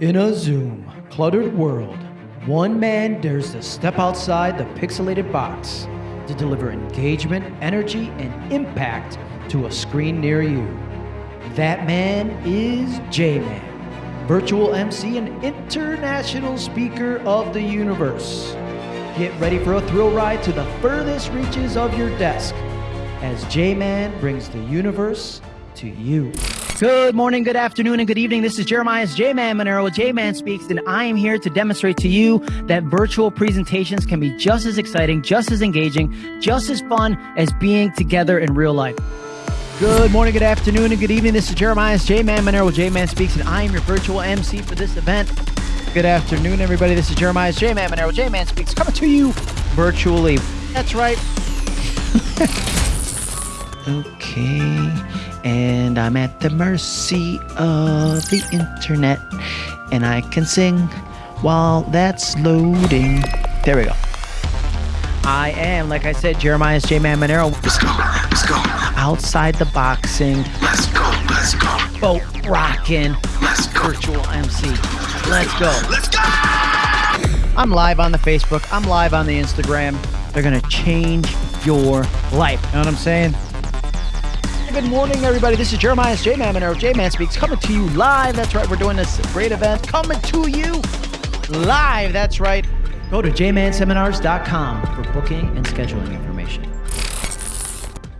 In a Zoom, cluttered world, one man dares to step outside the pixelated box to deliver engagement, energy, and impact to a screen near you. That man is J Man, virtual MC and international speaker of the universe. Get ready for a thrill ride to the furthest reaches of your desk as J Man brings the universe to you. Good morning, good afternoon, and good evening. This is Jeremiah's J Man Monero with J Man Speaks, and I am here to demonstrate to you that virtual presentations can be just as exciting, just as engaging, just as fun as being together in real life. Good morning, good afternoon, and good evening. This is Jeremiah's J Man Monero with J Man Speaks, and I am your virtual MC for this event. Good afternoon, everybody. This is Jeremiah's J Man Monero with J Man Speaks, coming to you virtually. That's right. okay and I'm at the mercy of the internet, and I can sing while that's loading. There we go. I am, like I said, Jeremiah's J Man Monero. Let's go, let's go. Outside the boxing. Let's go, let's go. Boat rocking. Let's go. Virtual MC. Let's go. Let's go. I'm live on the Facebook. I'm live on the Instagram. They're gonna change your life. You know what I'm saying? Good morning, everybody. This is Jeremiah's J Man Monero. J Man Speaks coming to you live. That's right. We're doing this great event coming to you live. That's right. Go to jmanseminars.com for booking and scheduling information.